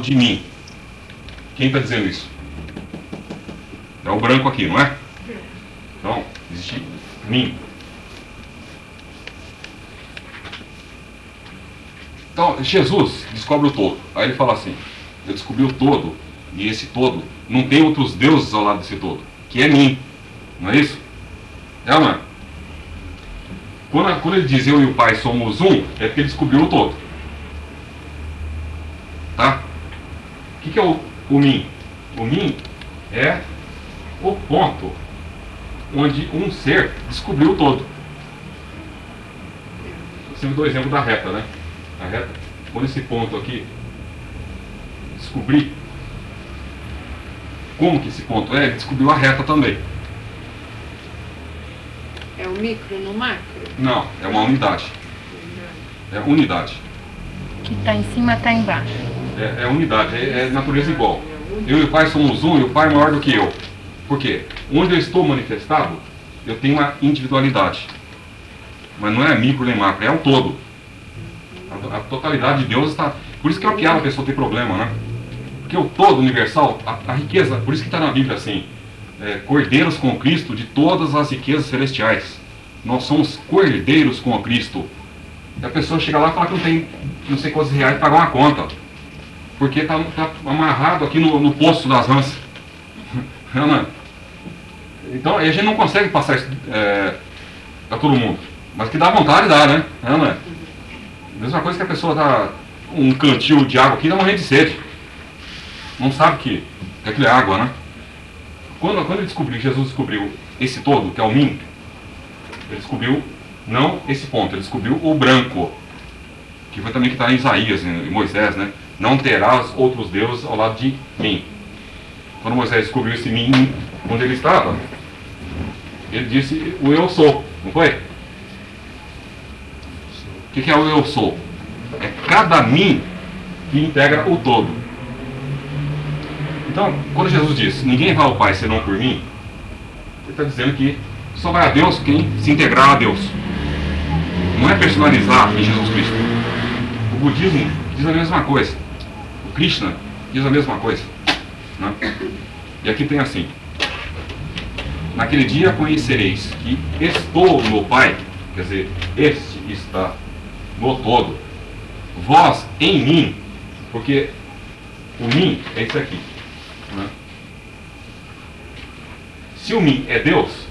de mim. Quem está dizendo isso? É o branco aqui, não é? Então, existe mim. Então, Jesus descobre o todo. Aí ele fala assim: Eu descobri o todo, e esse todo não tem outros deuses ao lado desse todo, que é mim. Não é isso? É ou não é? Quando, quando ele diz eu e o Pai somos um, é porque ele descobriu o todo. Tá? O que, que é o, o mim? O mim é o ponto onde um ser descobriu o todo. Você me deu o exemplo da reta, né? A reta, quando esse ponto aqui descobrir como que esse ponto é, ele descobriu a reta também. É o micro no macro? Não, é uma unidade. É unidade. Que está em cima está embaixo. É, é unidade, é, é, natureza igual. Eu e o Pai somos um e o Pai é maior do que eu. Por quê? Onde eu estou manifestado, eu tenho uma individualidade. Mas não é micro nem macro, é o todo. A, a totalidade de Deus está. Por isso que é uma piada a pessoa ter problema, né? Porque o todo universal, a, a riqueza, por isso que está na Bíblia assim, é, cordeiros com Cristo de todas as riquezas celestiais. Nós somos cordeiros com Cristo. E a pessoa chega lá e fala que não tem não sei quantos reais para pagar uma conta. Porque está tá amarrado aqui no, no poço das rãs. Não é? Então a gente não consegue passar isso é, para todo mundo. Mas que dá vontade, dá, né? Não é? Mesma coisa que a pessoa dá um cantil de água aqui dá morrendo de sede. Não sabe que, que aquilo é água, né? Quando, quando ele descobriu, Jesus descobriu esse todo, que é o mim, ele descobriu não esse ponto, ele descobriu o branco, que foi também que está em Isaías, em Moisés, né? Não terás outros deuses ao lado de mim. Quando Moisés descobriu esse mim onde ele estava, ele disse o eu sou, não foi? O que, é o eu sou? É cada mim que integra o todo. Então, quando Jesus diz, ninguém vai ao Pai senão por mim, ele está dizendo que só vai a Deus quem se integrar a Deus. Não é personalizar em Jesus Cristo. O budismo diz a mesma coisa. Krishna diz a mesma coisa. Né? E aqui tem assim: Naquele dia conhecereis que estou no Pai, quer dizer, este está no todo, vós em mim, porque o mim é isso aqui. Né? Se o mim é Deus,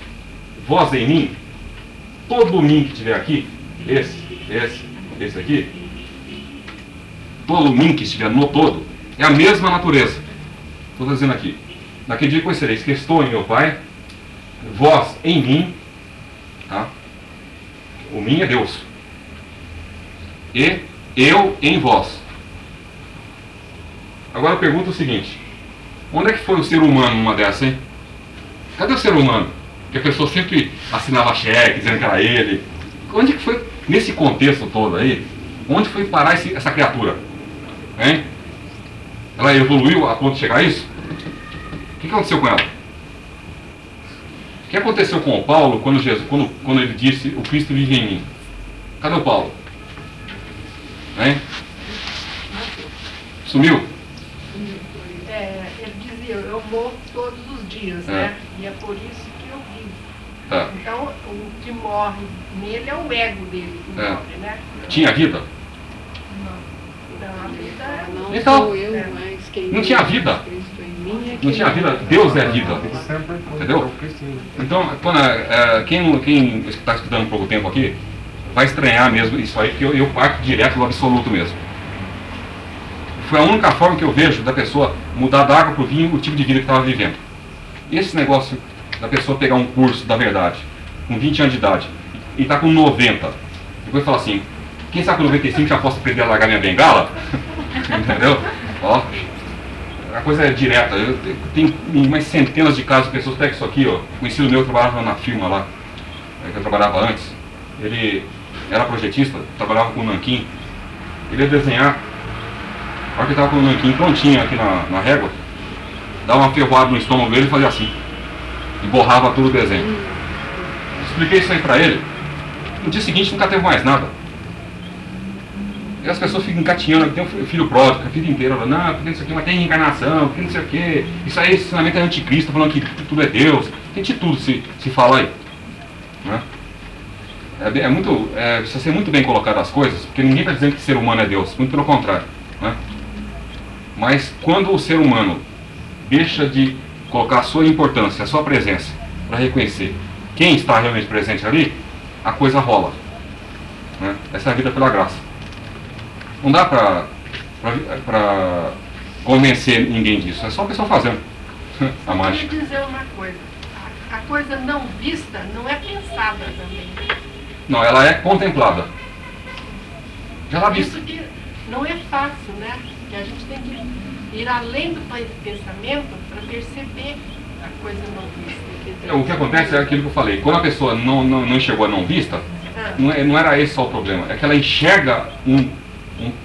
vós em mim, todo o mim que estiver aqui, esse, esse, esse aqui, todo mim que estiver no todo, é a mesma natureza. Estou dizendo aqui. Naquele dia conhecereis que estou em meu Pai, vós em mim, tá? o mim é Deus, e eu em vós. Agora eu pergunto o seguinte: onde é que foi o ser humano numa dessa, hein? Cadê o ser humano? Que a pessoa sempre assinava cheque, dizendo que era ele. Onde é que foi, nesse contexto todo aí, onde foi parar esse, essa criatura? Hein? Ela evoluiu a ponto de chegar a isso? O que, aconteceu com ela? O que aconteceu com o Paulo quando, Jesus, quando, quando ele disse o Cristo vive em mim? Cadê o Paulo? Hein? Sumiu? É, ele dizia, eu morro todos os dias, É. né? E é por isso que eu vivo. Tá. Então, o que morre nele é o ego dele que É. morre, né? Tinha vida? Então. Não Então, quem não tinha vida. É Não tinha vida? Deus é vida. Entendeu? Então, quando, é, quem quem está estudando pouco tempo aqui, vai estranhar mesmo isso aí, porque eu, eu parto direto do absoluto mesmo. Foi a única forma que eu vejo da pessoa mudar da água para o vinho o tipo de vida que estava vivendo. Esse negócio da pessoa pegar um curso da verdade, com 20 anos de idade, e está com 90, depois fala assim, quem sabe com 95 já posso aprender a largar minha bengala? Entendeu? Ó, a coisa é direta. Eu, tenho umas centenas de casos de pessoas, pega isso aqui, ó. Conhecido meu que trabalhava na firma lá, é, que eu trabalhava antes. Ele era projetista, trabalhava com o Nanquim. Ele ia desenhar. A hora que ele estava com o Nanquim prontinho aqui na, na régua, dava uma ferroada no estômago dele e fazia assim. E borrava tudo o desenho. Expliquei isso aí pra ele. No dia seguinte nunca teve mais nada. E as pessoas ficam engatinhando, tem um filho pródigo, a vida inteira, falando, não, porque isso aqui, mas tem reencarnação, porque não sei o quê. Isso aí, esse ensinamento é anticristo, falando que tudo é Deus. Tem de tudo se, se fala aí. Né? É, é muito, é, precisa ser muito bem colocado as coisas, porque ninguém está dizendo que ser humano é Deus, muito pelo contrário. Né? Mas quando o ser humano deixa de colocar a sua importância, a sua presença, para reconhecer quem está realmente presente ali, a coisa rola. Né? Essa é a vida pela graça. Não dá para convencer ninguém disso, é só a pessoa fazendo a Eu queria mágica. dizer uma coisa. A, coisa não vista não é pensada também. Não, ela é contemplada. Já está Por vista. isso que não é fácil, né? Que a gente tem que ir além do pensamento para perceber a coisa não vista. dizer, O que acontece é aquilo que eu falei. Quando a pessoa não, não, não enxergou a não vista, Ah, não, é- não era esse só o problema. É que ela enxerga um,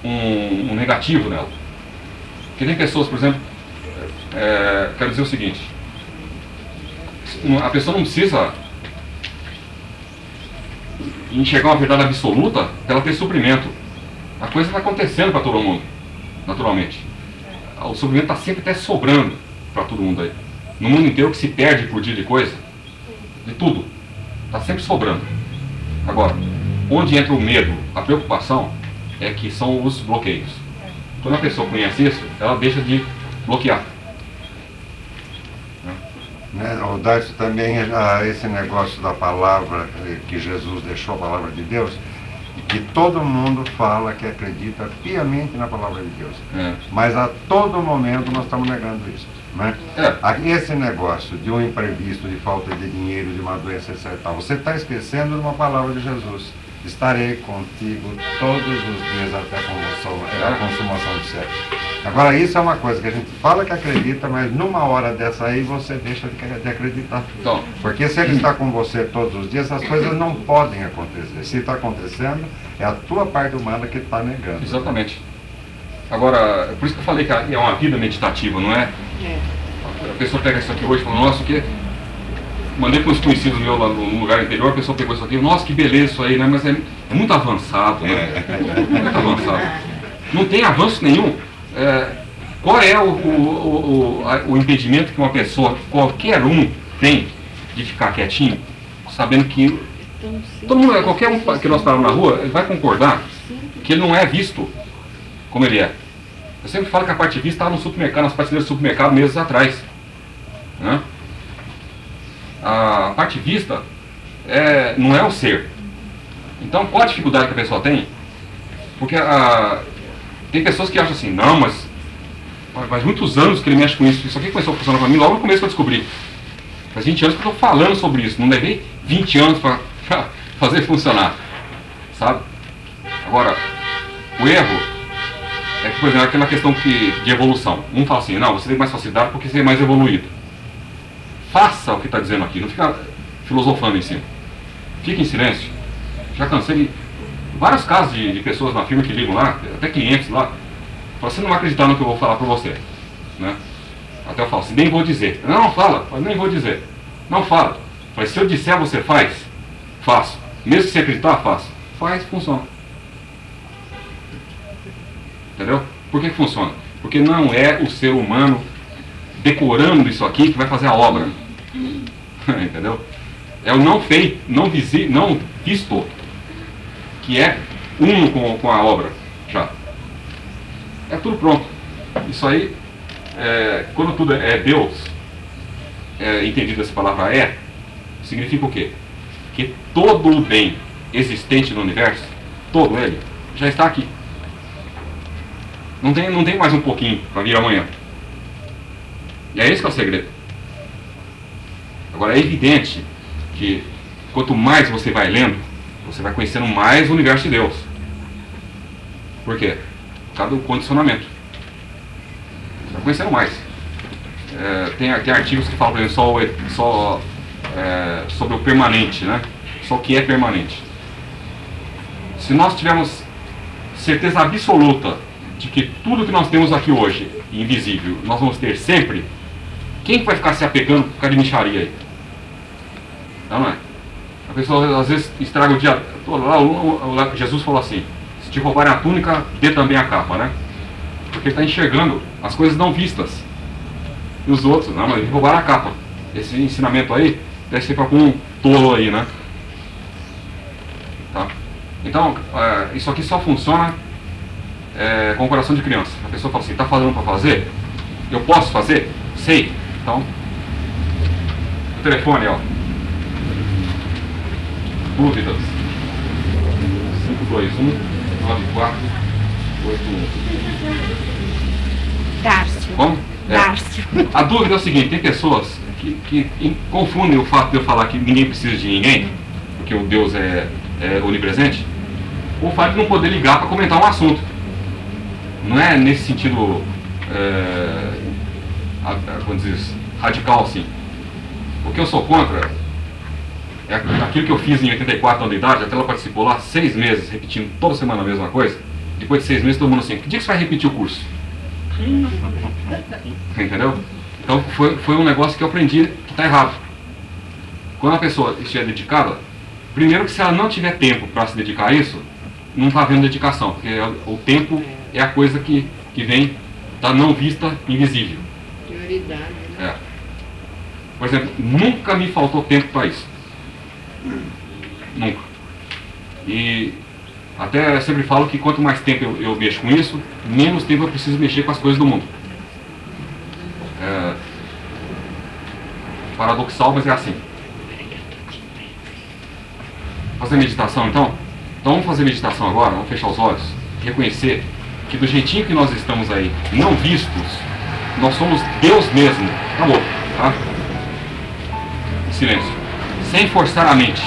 um, um- negativo nela. Porque tem pessoas, por exemplo, é, quero dizer o seguinte. A pessoa não precisa enxergar uma verdade absoluta para ela ter suprimento. A coisa está acontecendo para todo mundo, naturalmente. O suprimento está sempre até sobrando para todo mundo aí. No mundo inteiro que se perde por dia de coisa, de tudo, está sempre sobrando. Agora, onde entra o medo, a preocupação, é que são os bloqueios. Quando a pessoa conhece isso, ela deixa de bloquear. Né? O Darcio também, ah, esse negócio da palavra que Jesus deixou, a palavra de Deus, e que todo mundo fala que acredita piamente na palavra de Deus. É. Mas a todo momento nós estamos negando isso. Né? É. Esse negócio de um imprevisto, de falta de dinheiro, de uma doença, etc. Você está esquecendo de uma palavra de Jesus. Estarei contigo todos os dias até a consumação, é, a consumação do século. Agora, isso é uma coisa que a gente fala que acredita, mas numa hora dessa aí você deixa de de acreditar. Então, Porque se ele está com você todos os dias, as coisas não podem acontecer. Se está acontecendo, é a tua parte humana que está negando. exatamente. Agora, por isso que eu falei que é uma vida meditativa, não é? É. A pessoa pega isso aqui hoje e fala, nossa, o que. Mandei para uns conhecidos meus lá no lugar interior, a pessoa pegou isso aqui, nossa, que beleza isso aí, né? Mas é, é muito avançado, né? Muito avançado. Não tem avanço nenhum. É, qual é o, o, o, o, impedimento que uma pessoa, qualquer um, tem de ficar quietinho, sabendo que todo mundo, qualquer um que nós paramos na rua, ele vai concordar que ele não é visto como ele é. Eu sempre falo que a parte vista estava no supermercado, nas prateleiras do supermercado meses atrás. né? A parte vista é, não é o ser. Então qual a dificuldade que a pessoa tem? Porque a, tem pessoas que acham assim, não, mas faz muitos anos que ele mexe com isso. Isso aqui começou a funcionar para mim logo no começo que eu descobri. Faz 20 anos que eu estou falando sobre isso. Não levei 20 anos para fazer funcionar. Sabe? Agora, o erro é que, por exemplo, aquela questão que, de evolução. Um fala assim, não, você tem mais facilidade porque você é mais evoluído. Faça o que está dizendo aqui, não fica filosofando em cima. Fique em silêncio. Já cansei de vários casos de, de pessoas na firma que ligam lá, até clientes lá. Você não vai acreditar no que eu vou falar para você. Né? Até eu falo assim, nem vou dizer. Não, não fala, Eu nem vou dizer. Não fala. Mas se eu disser, você faz? Faço. Mesmo que você acreditar, faço. Faz, funciona. Entendeu? Por que, que funciona? Porque não é o ser humano decorando isso aqui que vai fazer a obra. Entendeu? É o não feito, não, visi, não visto, que é um com, com a obra já. É tudo pronto. Isso aí, é, quando tudo é Deus, é, entendido essa palavra é, significa o quê? Que todo o bem existente no universo, todo ele, já está aqui. Não tem, não tem mais um pouquinho para vir amanhã. É esse que é o segredo. Agora é evidente que quanto mais você vai lendo, você vai conhecendo mais o universo de Deus. Por quê? Por causa do condicionamento. Você vai conhecendo mais. É, tem, tem artigos que falam, por exemplo, só, só é, sobre o permanente, né? Só o que é permanente. Se nós tivermos certeza absoluta de que tudo que nós temos aqui hoje, invisível, nós vamos ter sempre, quem que vai ficar se apegando por causa de micharia aí? Não, é? A pessoa às vezes estraga o dia. Lá, Jesus falou assim: Se te roubarem a túnica, dê também a capa, né? Porque ele está enxergando as coisas não vistas. E os outros, não, mas roubaram a capa. Esse ensinamento aí deve ser para algum tolo aí, né? Tá? Então, é, isso aqui só funciona é, com o coração de criança. A pessoa fala assim, está falando para fazer? Eu posso fazer? Sei. Então, o telefone, ó. Dúvidas. 521 9481. Dárcio. Como? É. Dárcio. A dúvida é o seguinte, tem pessoas que, que confundem o fato de eu falar que ninguém precisa de ninguém, porque o Deus é, é onipresente, o fato de não poder ligar para comentar um assunto. Não é nesse sentido, é, a- a- como diz, radical assim. O que eu sou contra é aquilo que eu fiz em 84 anos de idade, até ela participou lá seis meses, repetindo toda semana a mesma coisa. Depois de seis meses, todo mundo assim, que dia que você vai repetir o curso? Entendeu? Então foi, foi um negócio que eu aprendi que está errado. Quando a pessoa estiver dedicada, primeiro que se ela não tiver tempo para se dedicar a isso, não está havendo dedicação, porque o tempo é a coisa que, que vem da não vista invisível. Prioridade, né? É. Por exemplo, nunca me faltou tempo para isso. Nunca. E até eu sempre falo que quanto mais tempo eu, eu mexo com isso, menos tempo eu preciso mexer com as coisas do mundo. É paradoxal, mas é assim. Fazer meditação então? Então vamos fazer meditação agora, vamos fechar os olhos, reconhecer que do jeitinho que nós estamos aí, não vistos, nós somos Deus mesmo. Acabou, tá? Silêncio. Sem forçar a mente.